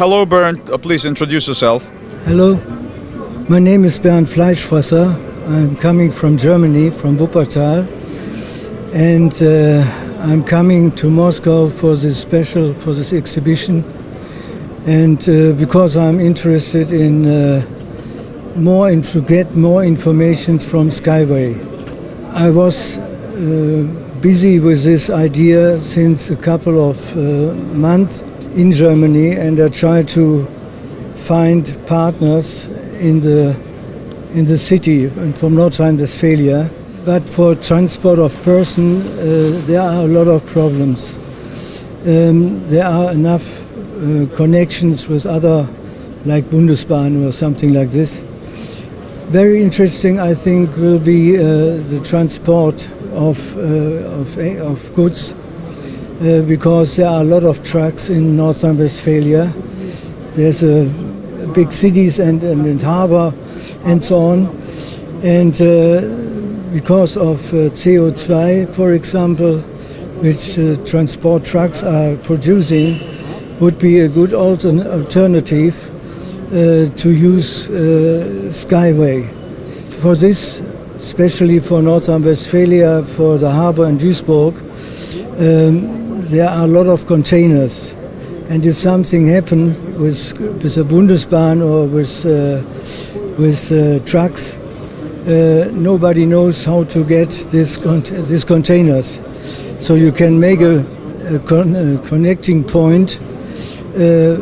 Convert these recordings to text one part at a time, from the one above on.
Hello, Bernd. Uh, please introduce yourself. Hello, my name is Bernd Fleischfresser. I'm coming from Germany, from Wuppertal, and uh, I'm coming to Moscow for this special, for this exhibition, and uh, because I'm interested in uh, more in, to get more information from Skyway. I was uh, busy with this idea since a couple of uh, months in Germany, and I try to find partners in the in the city and from North Rhine-Westphalia. But for transport of person, uh, there are a lot of problems. Um, there are enough uh, connections with other, like Bundesbahn or something like this. Very interesting, I think, will be uh, the transport of, uh, of, of goods uh, because there are a lot of trucks in North Rhine-Westphalia. There's a big cities and, and, and harbor and so on. And uh, because of uh, CO2, for example, which uh, transport trucks are producing, would be a good alternative uh, to use uh, Skyway. For this, especially for North Rhine-Westphalia, for the harbor in Duisburg, um, there are a lot of containers and if something happened with, with a Bundesbahn or with, uh, with uh, trucks, uh, nobody knows how to get this con these containers. So you can make a, a, con a connecting point uh,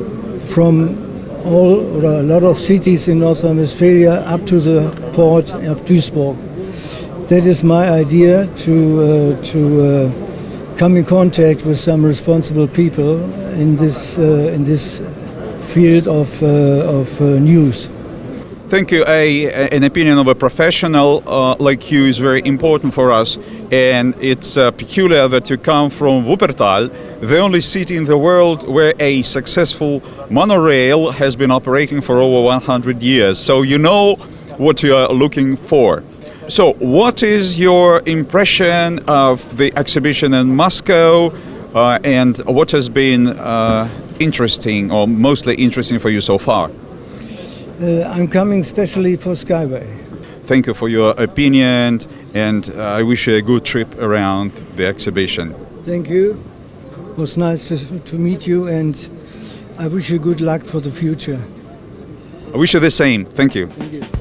from all or a lot of cities in North Rhine-Westphalia up to the port of Duisburg. That is my idea to, uh, to uh, come in contact with some responsible people in this uh, in this field of uh, of uh, news. Thank you. A, an opinion of a professional uh, like you is very important for us, and it's uh, peculiar that you come from Wuppertal, the only city in the world where a successful monorail has been operating for over 100 years. So you know what you are looking for. So, what is your impression of the exhibition in Moscow, uh, and what has been uh, interesting or mostly interesting for you so far? Uh, I'm coming specially for Skyway. Thank you for your opinion, and uh, I wish you a good trip around the exhibition. Thank you. It was nice to, to meet you, and I wish you good luck for the future. I wish you the same. Thank you. Thank you.